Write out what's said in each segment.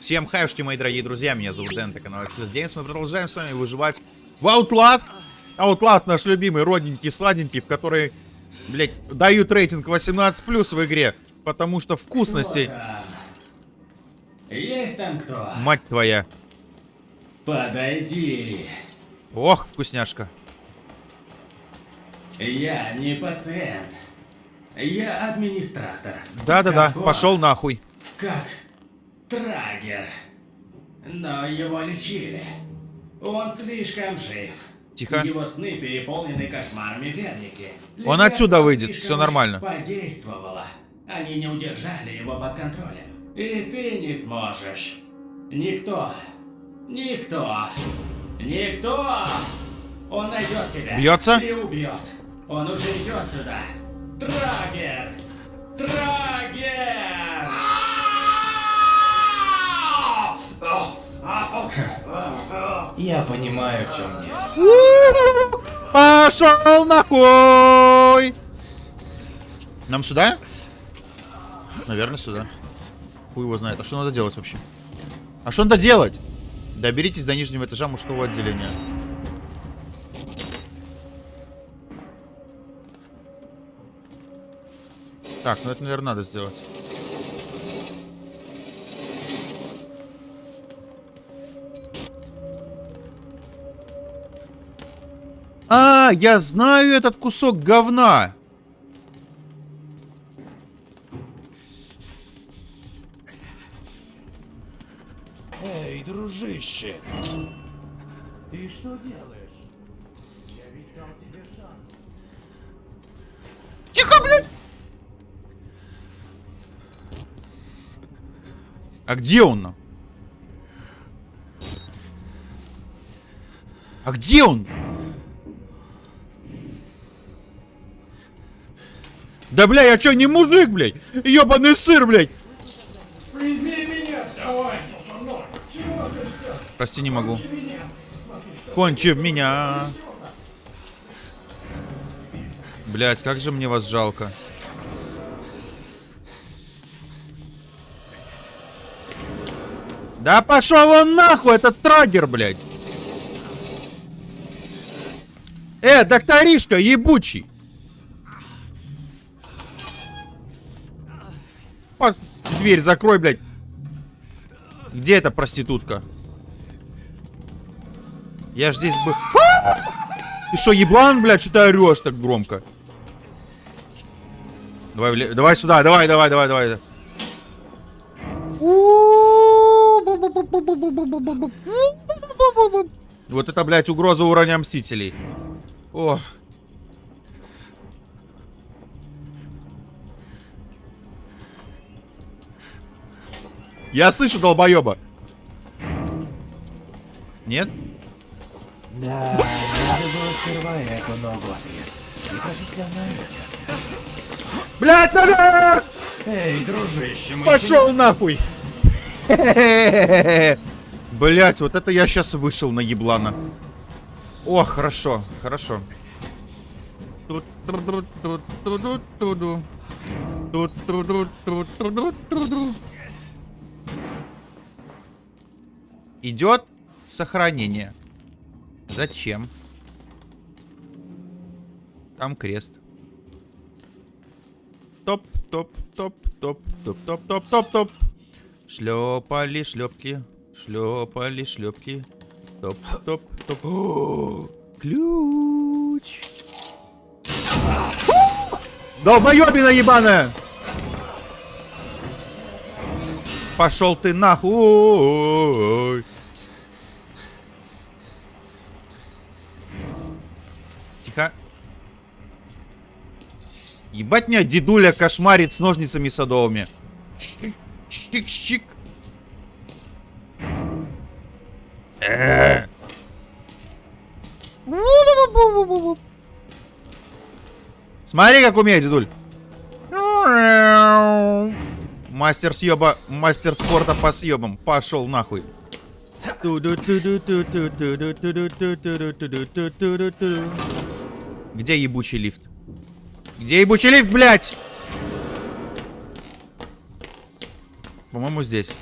Всем хаюшки, мои дорогие друзья, меня зовут Дэн, это канал Axelis Games, мы продолжаем с вами выживать в Outlast. Outlast наш любимый, родненький, сладенький, в который, блядь, дают рейтинг 18+, в игре, потому что вкусности, Есть там кто? мать твоя. Подойди. Ох, вкусняшка. Я не пациент. Я администратор. Да-да-да, пошел нахуй. Как Трагер. Но его лечили. Он слишком жив. Тихо. Его сны переполнены кошмарами верники. Он отсюда выйдет, всё нормально. Подействовало. Они не удержали его под контролем. И ты не сможешь. Никто. Никто. Никто. Он найдет тебя. Бьется? И убьет. Он уже идет сюда. Трагер. Трагер. Я понимаю, в чем дело. Пошел нахуй! Нам сюда? Наверное, сюда. Хуй его знает. А что надо делать вообще? А что надо делать? Доберитесь до нижнего этажа мужского отделения. Так, ну это, наверное, надо сделать. Я знаю этот кусок говна. Эй, дружище! Ты что делаешь? Я ведь дал тебе шанс. Тихо, блядь! А где он? А где он? Да, бля, я чё, не мужик, блядь? Ёбаный сыр, блядь! Прими меня! Давай, мной! Чего ты ждешь? Прости, не могу. Кончи в меня. Блять, как же мне вас жалко. Да пошел он нахуй, этот трагер, блядь. Э, докторишка, ебучий. Дверь закрой, блядь. Где эта проститутка? Я ж здесь бы... Ты что, еблан, блядь, что ты орешь так громко? Давай, вле- давай сюда, давай, давай, давай, давай. Вот это, блядь, угроза уровня Мстителей. О. Я слышу долбоеба. Нет? Да, надо было сперва эту ногу отрезать. Непрофессионально. Блядь, наверх! Эй, дружище, мы Пошел нахуй! Блять, вот это я сейчас вышел на еблана. О, хорошо, хорошо. Тут-ту-ду-ту-ту-ду-ту-ду. Тут-ту-ду-ту-ту-ду-ту-ду. Идет сохранение. Зачем? Там крест. Топ, топ, топ, топ, топ, топ, топ, топ, топ. Шлепали шлепки, шлепали шлепки. Топ, топ, топ. О, ключ. Долбоебина ебаная! Пошел ты нахуй! Ебать меня дедуля кошмарит с ножницами садовыми. Щик-щик. Э. Смотри, как умеет, дедуль. Мастер съеба, мастер спорта по съебам. Пошел нахуй. Где ебучий лифт? Где ебучий лифт, блядь? По-моему, здесь.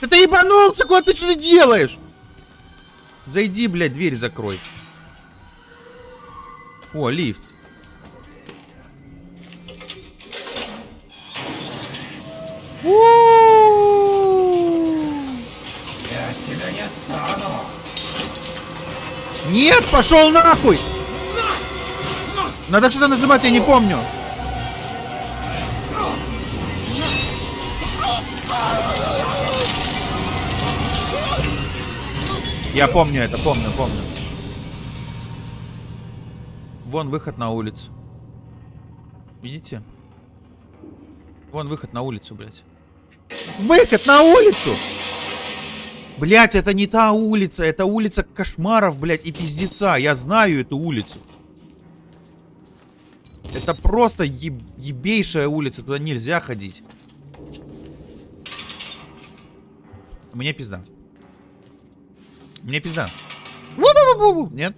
Да ты ебанулся, куда ты что делаешь? Зайди, блядь, дверь закрой. О, лифт. Пошел нахуй! Надо что-то нажимать, я не помню. Я помню это, помню, помню. Вон выход на улицу. Видите? Вон выход на улицу, блядь. Выход на улицу! Блять, это не та улица, это улица кошмаров, блядь, и пиздеца. Я знаю эту улицу. Это просто еб ебейшая улица, туда нельзя ходить. Мне пизда. Мне пизда. Нет?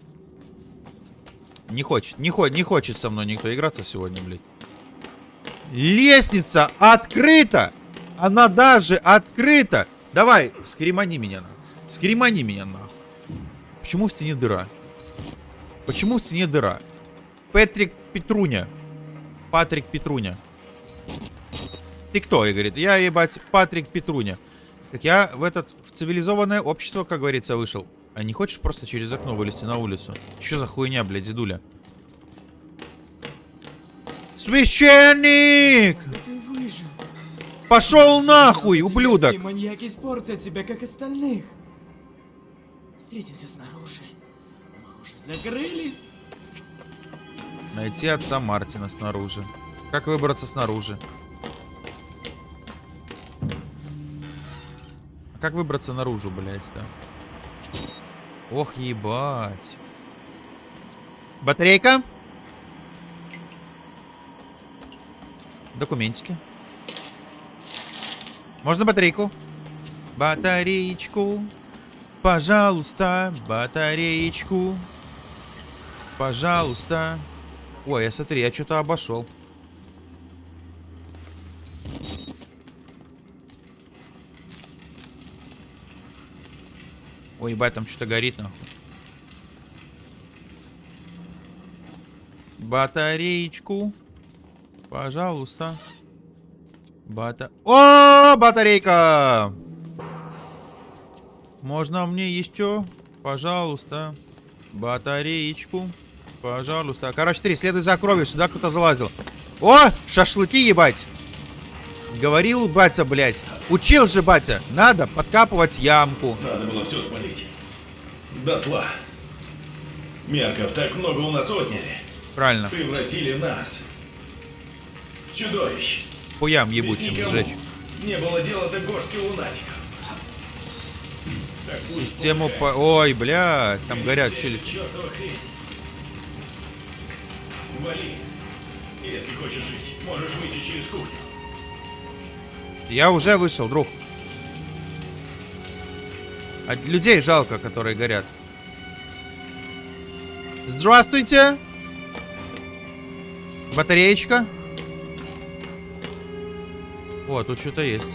Не хочет, не хочет, не хочет со мной никто играться сегодня, блядь. Лестница открыта! Она даже открыта! Давай, скримани меня. Скримани меня нахуй. Почему в стене дыра? Почему в стене дыра? Патрик Петруня. Патрик Петруня. Ты кто? И говорит, я, ебать, Патрик Петруня. Так я в этот, в цивилизованное общество, как говорится, вышел. А не хочешь просто через окно вылезти на улицу? Что за хуйня, блядь, дедуля? Священник! Ты выжил. Пошел нахуй, ублюдок! маньяки испортят тебя, как остальных. Встретимся снаружи. Мы уже закрылись. Найти отца Мартина снаружи. Как выбраться снаружи? А как выбраться наружу, блядь, да? Ох, ебать. Батарейка? Документики. Можно батарейку? Батареечку. Пожалуйста, батареечку. Пожалуйста. Ой, я смотри, я что-то обошел. Ой, ебать, там что-то горит, нахуй. Батареечку. Пожалуйста. Бата... О, батарейка! Можно мне еще? Пожалуйста. Батареечку. Пожалуйста. Короче, три, следуй за кровью. Сюда кто-то залазил. О, шашлыки ебать. Говорил батя, блядь. Учил же батя. Надо подкапывать ямку. Надо было все спалить. Дотла. Мерков так много у нас отняли. Правильно. Превратили нас в чудовищ. Хуям ебучим сжечь. Не было дела до горстки лунатиков. Систему по... Ой, блядь, там горят чили. Вали. Если хочешь жить, можешь выйти через кухню. Я уже вышел, друг. А людей жалко, которые горят. Здравствуйте. Батареечка. О, тут что-то есть.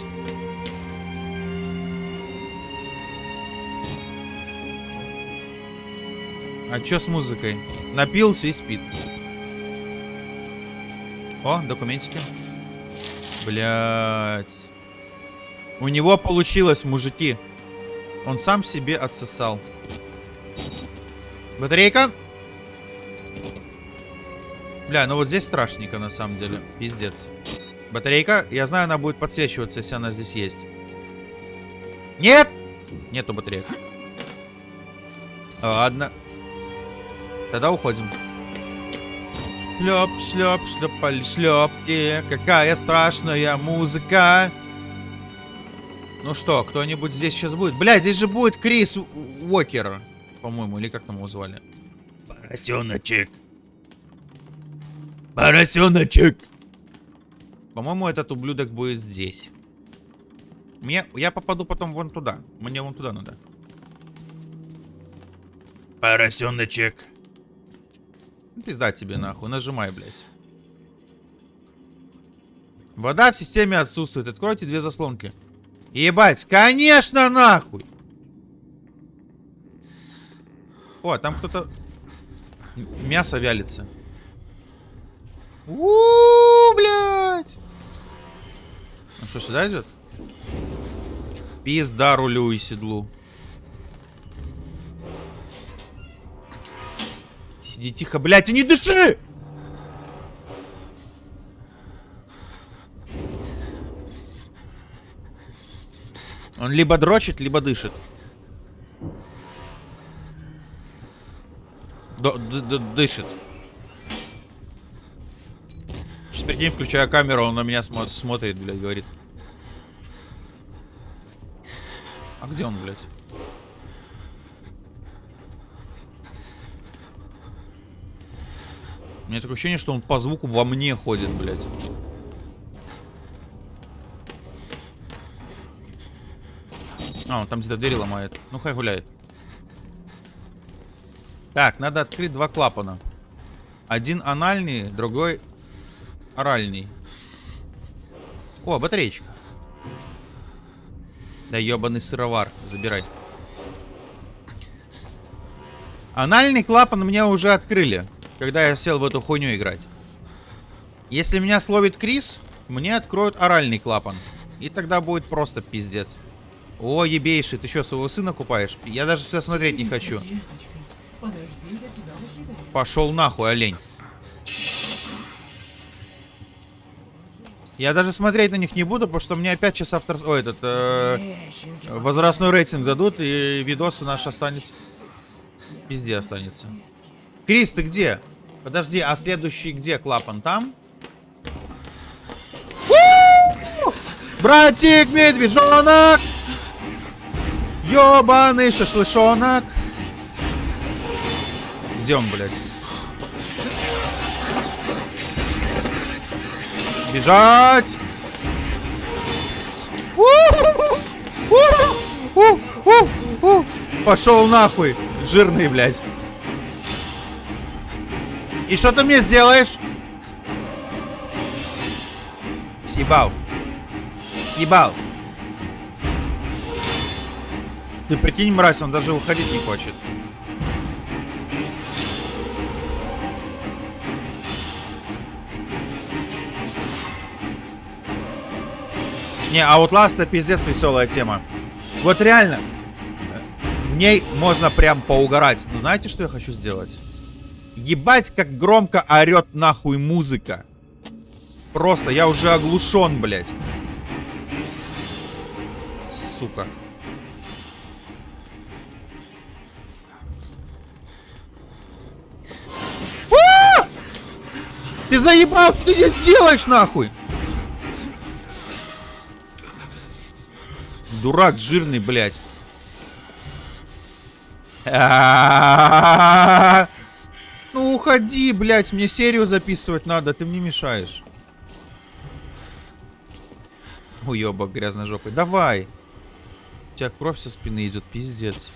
А чё с музыкой? Напился и спит. О, документики. Блять. У него получилось, мужики. Он сам себе отсосал. Батарейка. Бля, ну вот здесь страшненько на самом деле. Пиздец. Батарейка. Я знаю, она будет подсвечиваться, если она здесь есть. Нет! Нету батареек. Ладно. Тогда уходим. Шлеп, шлеп, шлепали, шлепки. Какая страшная музыка. Ну что, кто-нибудь здесь сейчас будет? Бля, здесь же будет Крис Уокер, по-моему, или как там его звали? Поросеночек. Поросеночек. По-моему, этот ублюдок будет здесь. Мне, я попаду потом вон туда. Мне вон туда надо. Поросеночек. Ну, Пизда тебе нахуй, нажимай, блядь. Вода в системе отсутствует. Откройте две заслонки. Ебать, конечно, нахуй! О, там кто-то... Мясо вялится. у блядь! Ну что, сюда идет? Пизда рулю и седлу. Сиди тихо, блядь, и не дыши! Он либо дрочит, либо дышит. Д- д- д- дышит. Сейчас прикинь, включаю камеру, он на меня смо- смотрит, блядь, говорит. А где он, блядь? У меня такое ощущение, что он по звуку во мне ходит, блядь. А, он там где-то двери ломает. Ну, хай гуляет. Так, надо открыть два клапана. Один анальный, другой оральный. О, батареечка. Да ебаный сыровар. Забирай. Анальный клапан мне уже открыли, когда я сел в эту хуйню играть. Если меня словит Крис, мне откроют оральный клапан. И тогда будет просто пиздец. О, ебейший, ты что, своего сына купаешь? Я даже сюда смотреть не хочу. Пошел нахуй, олень. Я даже смотреть на них не буду, потому что мне опять час автор... Ой, этот... э, возрастной рейтинг дадут, и видос наш останется... В пизде останется. Крис, ты где? Подожди, а следующий где клапан? Там? У! Братик, медвежонок! Ёбаный шашлышонок! Где он, блядь? Бежать! Пошел нахуй, жирный, блядь. И что ты мне сделаешь? Съебал. Съебал. Ты прикинь, мразь, он даже уходить не хочет. Не, Outlast это пиздец веселая тема. Вот реально. В ней можно прям поугарать. Но знаете, что я хочу сделать? Ебать, как громко орет нахуй музыка. Просто, я уже оглушен, блядь. Сука. А! Ты заебал, что ты здесь делаешь, нахуй? Дурак жирный, блядь. Ну уходи, блядь, мне серию записывать надо, ты мне мешаешь. Уебок грязножопый. Давай. У тебя кровь со спины идет, пиздец.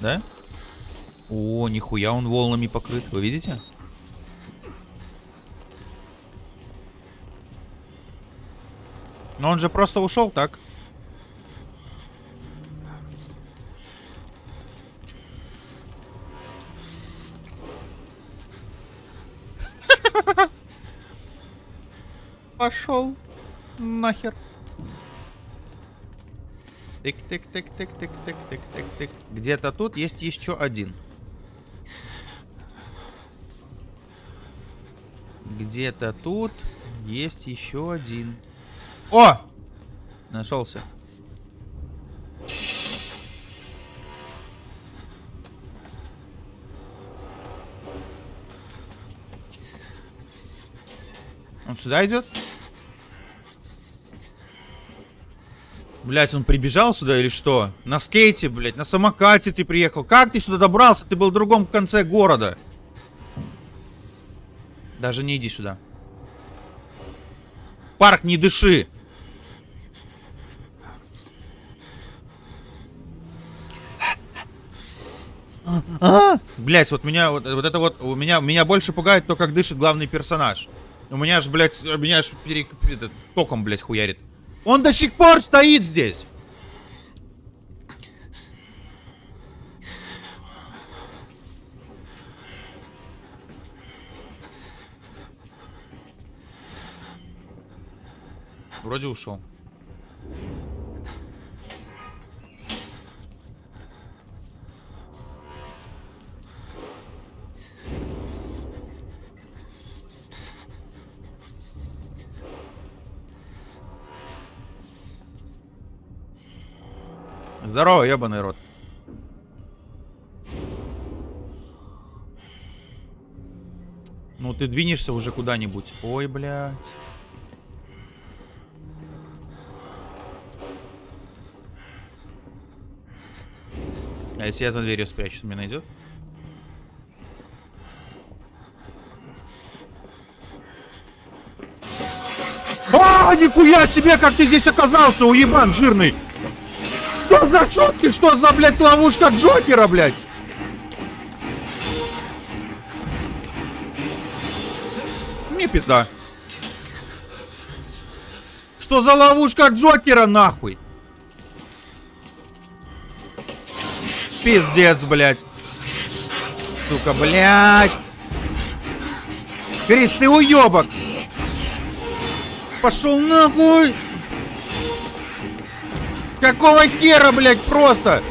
Да? О, нихуя он волнами покрыт. Вы видите? Но он же просто ушел так. Пошел нахер. Тык-тык-тык-тык-тык-тык-тык-тык. Где-то тут есть еще один. Где-то тут есть еще один. О! Нашелся. Он сюда идет? Блять, он прибежал сюда или что? На скейте, блять, на самокате ты приехал. Как ты сюда добрался? Ты был в другом конце города. Даже не иди сюда. Парк, не дыши. Блять, вот меня, вот, вот это вот, у меня, меня больше пугает то, как дышит главный персонаж. У меня ж, блядь, меня ж пере, это, током, блядь, хуярит. Он до сих пор стоит здесь. Вроде ушел. Здорово, ебаный рот. Ну, ты двинешься уже куда-нибудь. Ой, блядь. А если я за дверью спрячусь, меня найдет? А, нихуя себе, как ты здесь оказался, уебан жирный! Что за шутки? Что за, блядь, ловушка Джокера, блядь? Мне пизда. Что за ловушка Джокера, нахуй? Пиздец, блядь. Сука, блядь. Крис, ты уебок. Пошел нахуй. Какого хера, блядь, просто?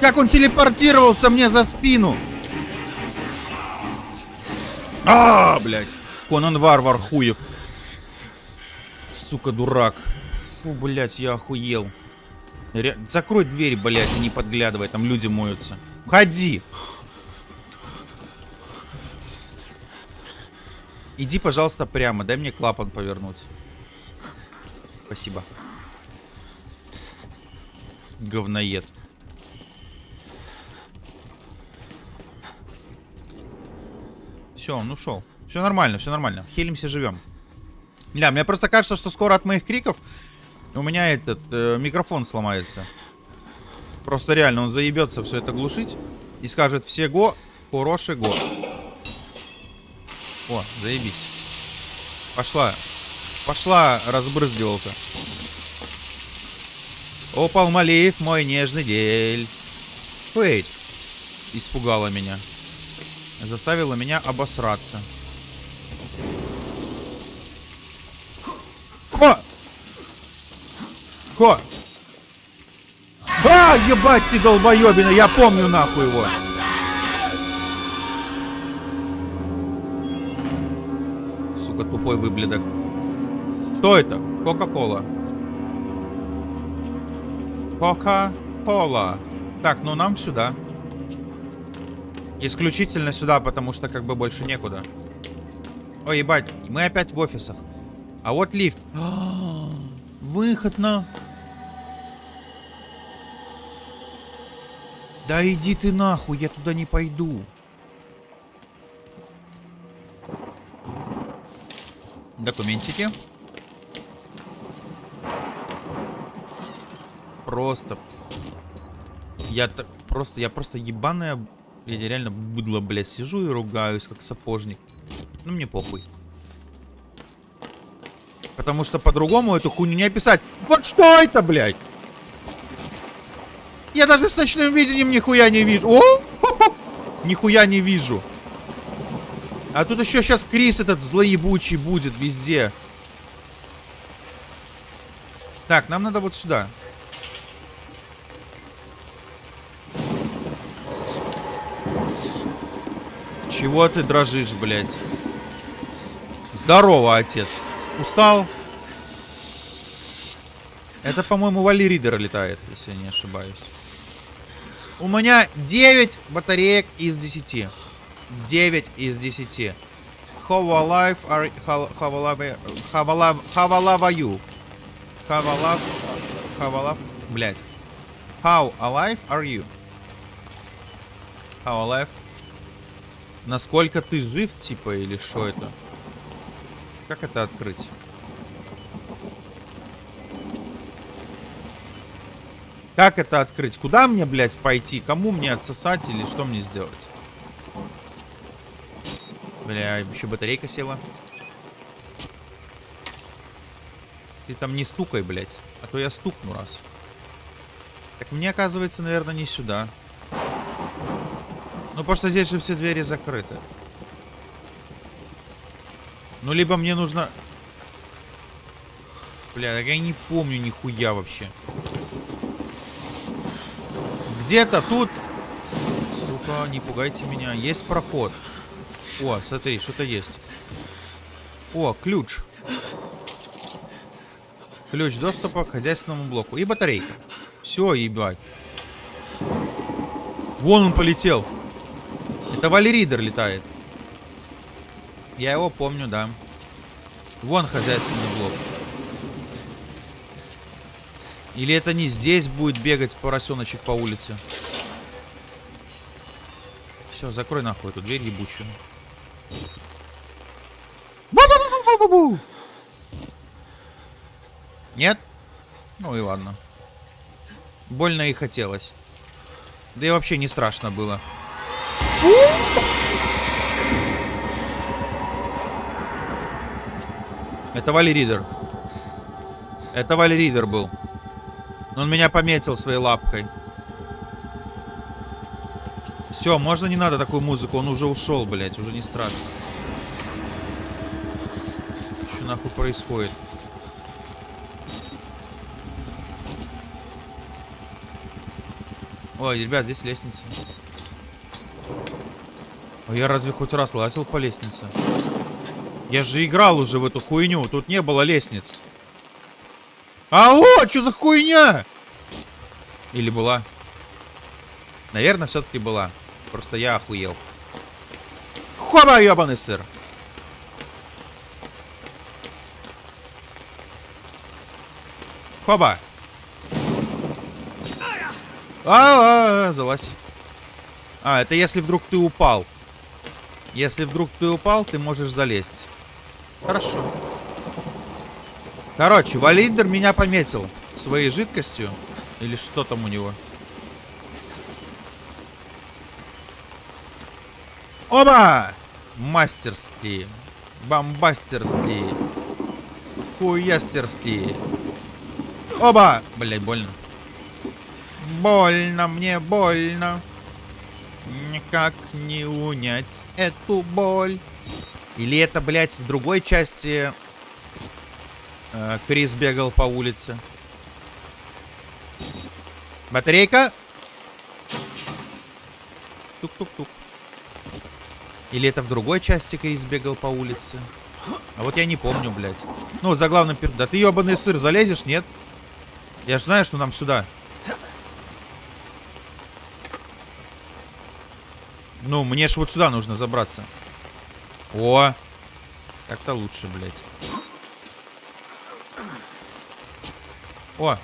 Как он телепортировался мне за спину? А, блядь. Конан Варвар, хуев. Сука, дурак. Фу, блядь, я охуел. Ре... Закрой дверь, блядь, и не подглядывай, там люди моются. Ходи. Иди, пожалуйста, прямо. Дай мне клапан повернуть. Спасибо. Говноед. Все, он ушел. Все нормально, все нормально. Хилимся, живем. Да, мне просто кажется, что скоро от моих криков у меня этот э, микрофон сломается. Просто реально он заебется все это глушить и скажет все го, хороший го. О, заебись. Пошла. Пошла разбрызгивалка. О, Палмалиев, мой нежный дель. Фейт. Испугала меня. Заставила меня обосраться. Ко! Ко! А, ебать ты долбоебина, я помню нахуй его. Сука, тупой выблядок. Что это? Кока-кола. Кока-кола. Так, ну нам сюда. Исключительно сюда, потому что как бы больше некуда. Ой, ебать, мы опять в офисах. А вот лифт. А, выход на... Да иди ты нахуй, я туда не пойду. Документики. Просто. Я так просто, я просто ебаная, я реально быдло, блядь, сижу и ругаюсь, как сапожник. Ну мне похуй. Потому что по-другому эту хуйню не описать. Вот что это, блядь? Я даже с ночным видением нихуя не вижу. О! Нихуя не вижу. А тут еще сейчас Крис этот злоебучий будет везде. Так, нам надо вот сюда. Чего ты дрожишь, блядь? Здорово, отец. Устал? Это, по-моему, Вали Ридер летает, если я не ошибаюсь. У меня 9 батареек из 10. 9 из 10. How alive are... How, alive... How alive... How alive are you? How alive... How alive... Блять. How alive are you? How alive... Насколько ты жив, типа, или что это? Как это открыть? Как это открыть? Куда мне, блядь, пойти? Кому мне отсосать или что мне сделать? Бля, еще батарейка села. Ты там не стукай, блядь. А то я стукну раз. Так мне, оказывается, наверное, не сюда. Ну, потому что здесь же все двери закрыты. Ну, либо мне нужно... Бля, так я не помню нихуя вообще. Где-то тут... Сука, не пугайте меня. Есть проход. О, смотри, что-то есть. О, ключ. Ключ доступа к хозяйственному блоку. И батарейка. Все, ебать. Вон он полетел. Это Валеридер летает. Я его помню, да. Вон хозяйственный блок. Или это не здесь будет бегать поросеночек по улице? Все, закрой нахуй эту дверь ебучую. Бу-бу-бу-бу-бу-бу! Нет? Ну и ладно. Больно и хотелось. Да и вообще не страшно было. Это Вали Ридер. Это Вали Ридер был. Он меня пометил своей лапкой. Все, можно не надо такую музыку. Он уже ушел, блядь. Уже не страшно. Что нахуй происходит? Ой, ребят, здесь лестница. А я разве хоть раз лазил по лестнице? Я же играл уже в эту хуйню. Тут не было лестниц. Алло, что за хуйня? Или была? Наверное, все-таки была. Просто я охуел. Хоба, ебаный сыр. Хоба. А, -а, -а залазь. А, это если вдруг ты упал. Если вдруг ты упал, ты можешь залезть. Хорошо. Короче, Валидер меня пометил своей жидкостью. Или что там у него? Оба! Мастерски. Бомбастерски. Хуястерски. Оба! Блять, больно. Больно, мне больно. Никак не унять эту боль. Или это, блядь, в другой части э, Крис бегал по улице. Батарейка. Тук-тук-тук. Или это в другой части Крис бегал по улице. А вот я не помню, блядь. Ну, за главным пер... Да ты ебаный сыр залезешь, нет? Я же знаю, что нам сюда. Ну, мне ж вот сюда нужно забраться. О! Как-то лучше, блядь. О!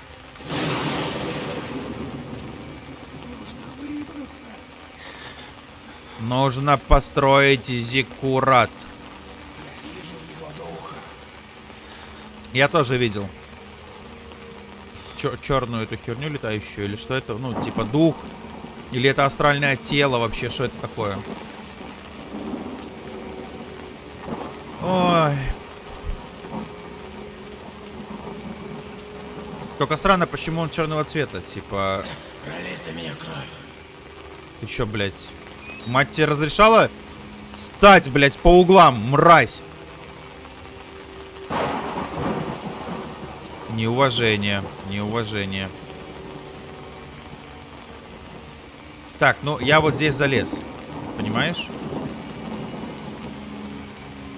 Нужно построить зиккурат. Я тоже видел. Чер черную эту херню летающую. Или что это? Ну, типа дух. Или это астральное тело вообще? Что это такое? Ой. Только странно, почему он черного цвета. Типа... Пролей меня кровь. Ты чё, блядь? Мать тебе разрешала стать, блядь, по углам, мразь? Неуважение. Неуважение. Так, ну я вот здесь залез. Понимаешь?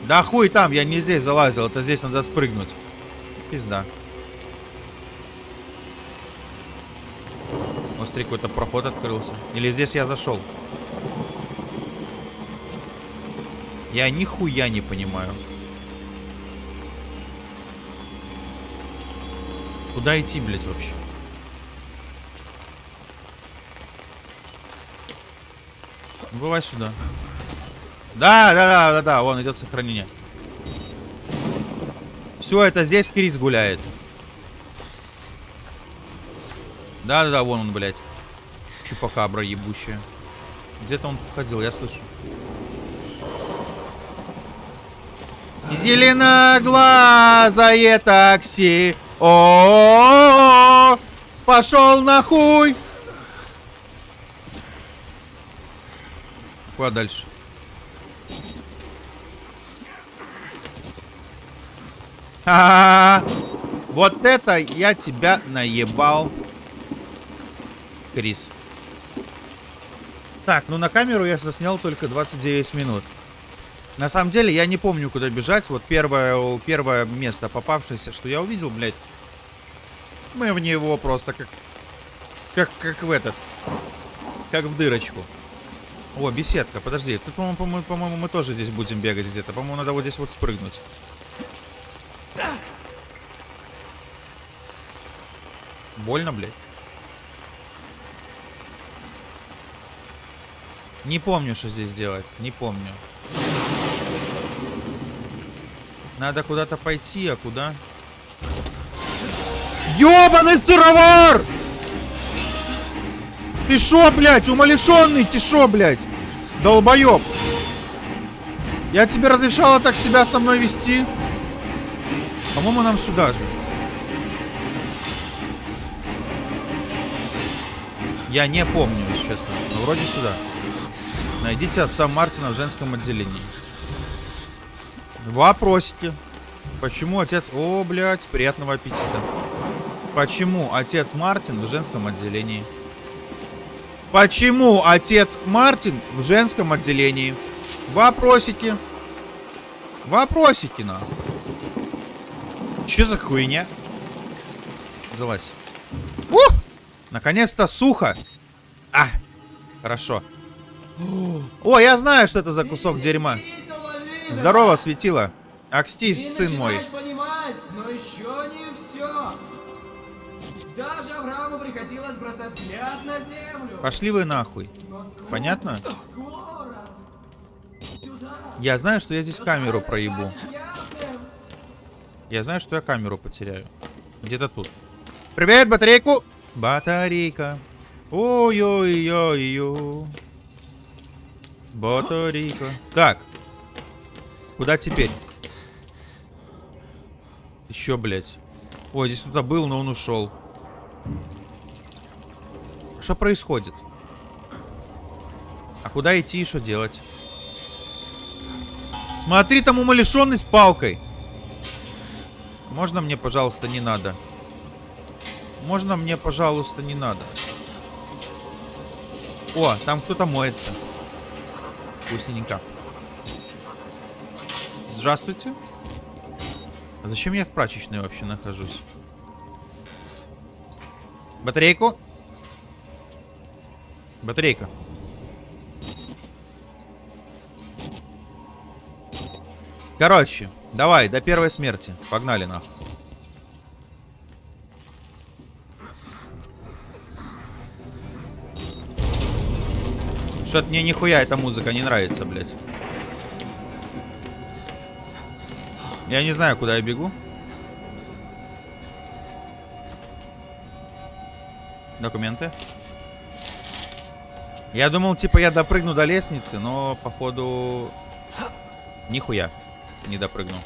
Да хуй там, я не здесь залазил, это здесь надо спрыгнуть. Пизда. Вот смотри, какой-то проход открылся. Или здесь я зашел? Я нихуя не понимаю. Куда идти, блядь, вообще? Бывай сюда. Да, да, да, да, да, вон идет сохранение. Все, это здесь Крис гуляет. Да, да, да, вон он, блядь. Чупакабра ебучая. Где-то он ходил, я слышу. Зеленоглазое такси. О, пошел нахуй. Куда дальше? А, вот это я тебя наебал, Крис. Так, ну на камеру я заснял только 29 минут. На самом деле, я не помню, куда бежать. Вот первое, первое место попавшееся, что я увидел, блядь. Мы в него просто как... Как, как в этот... Как в дырочку. О, беседка, подожди. Тут, по-моему, по по-моему, мы тоже здесь будем бегать где-то. По-моему, надо вот здесь вот спрыгнуть. Больно, блядь. Не помню, что здесь делать. Не помню. Надо куда-то пойти, а куда? Ёбаный сыровар! Ты шо, блядь, умалишенный? Ты шо, блядь? Долбоёб. Я тебе разрешала так себя со мной вести? По-моему, нам сюда же. Я не помню, если честно. Но вроде сюда. Найдите отца Мартина в женском отделении. Вопросите. Почему отец... О, блядь, приятного аппетита. Почему отец Мартин в женском отделении? Почему отец Мартин в женском отделении? Вопросите. Вопросите, нахуй. Че за хуйня? Залазь. Ух! Наконец-то сухо. А, хорошо. О, я знаю, что это за кусок дерьма. Здорово, светило. Акстись, сын мой. Даже Аврааму приходилось бросать взгляд на землю. Пошли вы нахуй. Скоро, Понятно? Скоро. Я знаю, что я здесь камеру проебу. Я знаю, что я камеру потеряю. Где-то тут. Привет, батарейку! Батарейка. Ой-ой-ой-ой. Батарейка. Так. Куда теперь? Еще, блядь. Ой, здесь кто-то был, но он ушел. Что происходит? А куда идти и что делать? Смотри, там умалишенный с палкой. Можно мне, пожалуйста, не надо? Можно мне, пожалуйста, не надо? О, там кто-то моется. Вкусненько. Здравствуйте. А зачем я в прачечной вообще нахожусь? Батарейку. Батарейка. Короче, давай, до первой смерти. Погнали нахуй. Что-то мне нихуя эта музыка не нравится, блядь. Я не знаю, куда я бегу. Документы. Я думал, типа, я допрыгну до лестницы, но, походу... Нихуя не допрыгнул.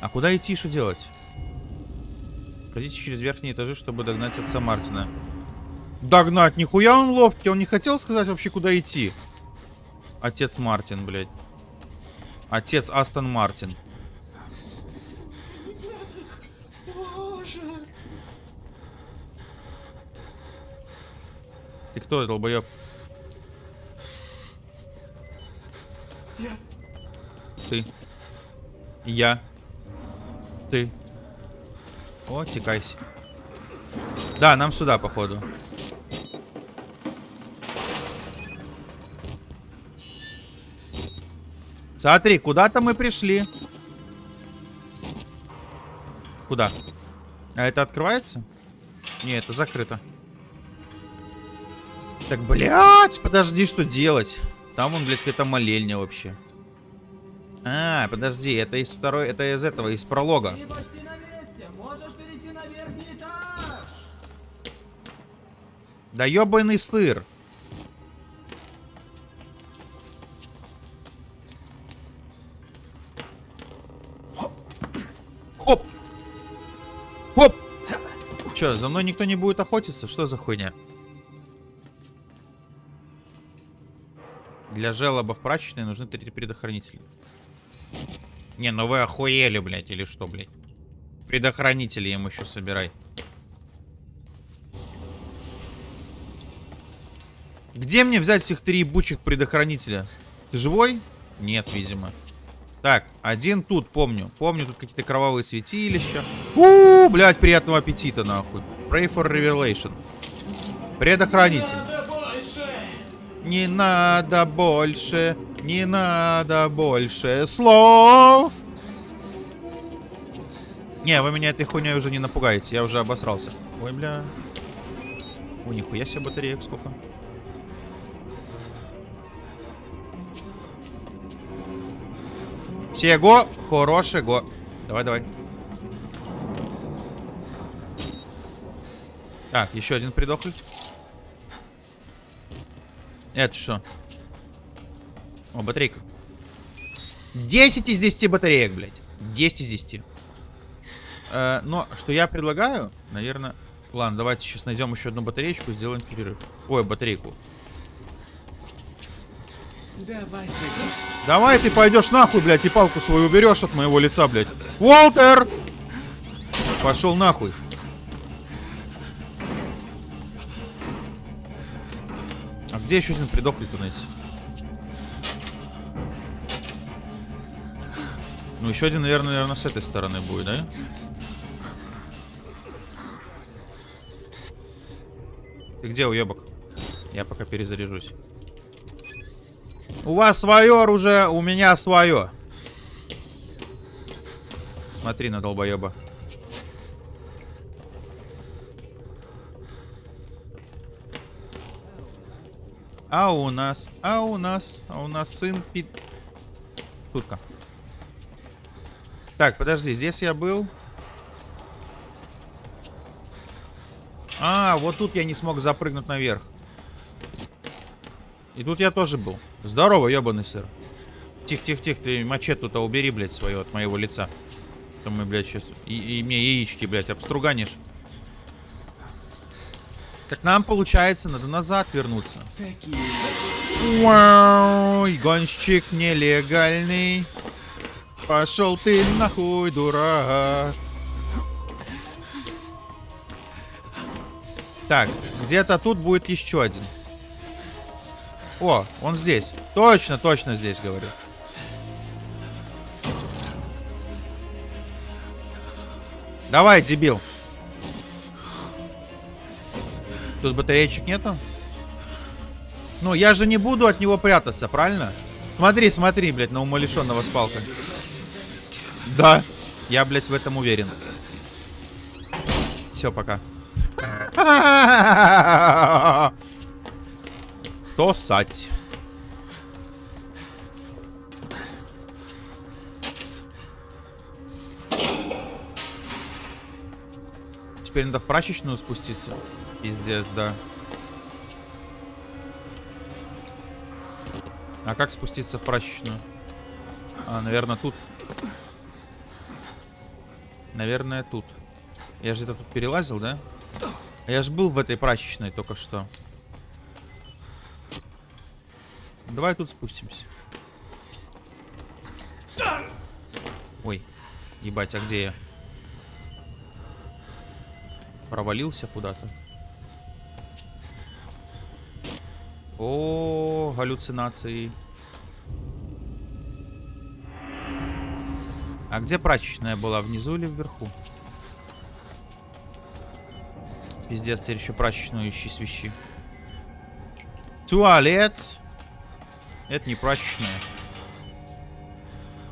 А куда идти, что делать? Ходите через верхние этажи, чтобы догнать отца Мартина. Догнать? Нихуя он ловкий. Он не хотел сказать вообще, куда идти. Отец Мартин, блядь. Отец Астон Мартин. Кто, долбоеб? Я. Ты. Я. Ты. О, текайся. Да, нам сюда, походу. Смотри, куда-то мы пришли. Куда? А это открывается? Не, это закрыто так, блядь, подожди, что делать? Там он, блядь, какая-то молельня вообще. А, подожди, это из второй, это из этого, из пролога. Да ёбаный стыр. Хоп! Хоп! Чё, за мной никто не будет охотиться? Что за хуйня? Для желоба в прачечной нужны три предохранителя. Не, ну вы охуели, блядь, или что, блядь? Предохранители ему еще собирай. Где мне взять всех три ебучих предохранителя? Ты живой? Нет, видимо. Так, один тут, помню. Помню, тут какие-то кровавые святилища. У, блядь, приятного аппетита, нахуй. Pray for revelation. Предохранитель. Не надо больше, не надо больше слов. Не, вы меня этой хуйней уже не напугаете, я уже обосрался. Ой, бля. О, нихуя себе батареек сколько. Всего хорошего. Давай, давай. Так, еще один придохлый. Это что? О, батарейка. 10 из 10 батареек, блядь. 10 из 10. Э, но что я предлагаю, наверное... Ладно, давайте сейчас найдем еще одну батареечку, сделаем перерыв. Ой, батарейку. Давай ты пойдешь нахуй, блядь, и палку свою уберешь от моего лица, блядь. Уолтер! Пошел нахуй. Где еще один придохлый-то найти? Ну, еще один, наверное, наверное, с этой стороны будет, да? Ты где, уебок? Я пока перезаряжусь. У вас свое оружие, у меня свое. Смотри на долбоеба. А у нас, а у нас, а у нас сын пи... Шутка. Так, подожди, здесь я был. А, вот тут я не смог запрыгнуть наверх. И тут я тоже был. Здорово, ебаный сыр. Тихо-тихо-тихо, ты мачету-то убери, блядь, свое от моего лица. То мы, блядь, сейчас... И, и мне яички, блядь, обструганишь. Так нам, получается, надо назад вернуться. Вау, гонщик нелегальный. Пошел ты нахуй, дурак. Так, где-то тут будет еще один. О, он здесь. Точно, точно здесь, говорю. Давай, дебил. Тут батареечек нету? Ну, я же не буду от него прятаться, правильно? Смотри, смотри, блядь, на умалишенного с палкой. Да, я, блядь, в этом уверен. Все, пока. Тосать. Теперь надо в прачечную спуститься. Пиздец, да. А как спуститься в прачечную? А, наверное, тут. Наверное, тут. Я же где-то тут перелазил, да? А Я же был в этой прачечной только что. Давай тут спустимся. Ой, ебать, а где я? Провалился куда-то. О, галлюцинации. А где прачечная была? Внизу или вверху? Пиздец, теперь еще прачечную ищи свищи. Туалет. Это не прачечная.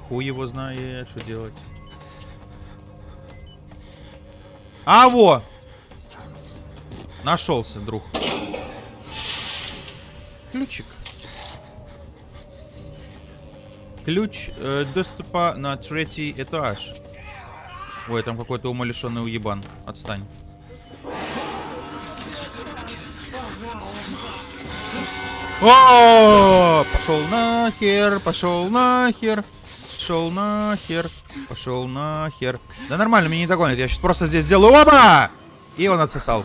Хуй его знает, что делать. А, во! Нашелся, друг. Ключик. Ключ э, доступа на третий этаж. Ой, там какой-то умалишенный уебан. Отстань. О, пошел нахер, пошел нахер, пошел нахер, пошел нахер. Да нормально, меня не догонит. Я сейчас просто здесь сделаю. Оба! И он отсосал.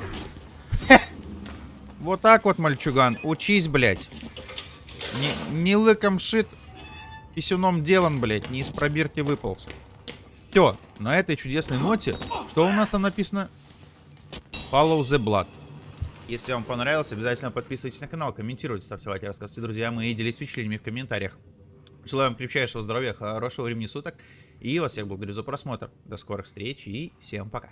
Вот так вот, мальчуган. Учись, блядь. Не, не лыком шит, писюном делан, блядь. Не из пробирки выполз. Все, на этой чудесной ноте, что у нас там написано? Follow the blood. Если вам понравилось, обязательно подписывайтесь на канал, комментируйте, ставьте лайки, рассказывайте друзьям и делитесь впечатлениями в комментариях. Желаю вам крепчайшего здоровья, хорошего времени суток. И вас всех благодарю за просмотр. До скорых встреч и всем пока.